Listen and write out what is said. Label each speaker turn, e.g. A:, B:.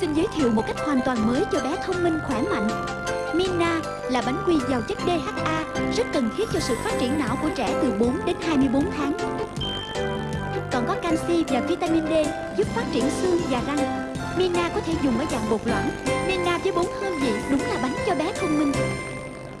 A: xin giới thiệu một cách hoàn toàn mới cho bé thông minh, khỏe mạnh Mina là bánh quy giàu chất DHA rất cần thiết cho sự phát triển não của trẻ từ 4 đến 24 tháng. Còn có canxi và vitamin D giúp phát triển xương và răng. Mina có thể dùng ở dạng bột loãng. Mina với bốn hương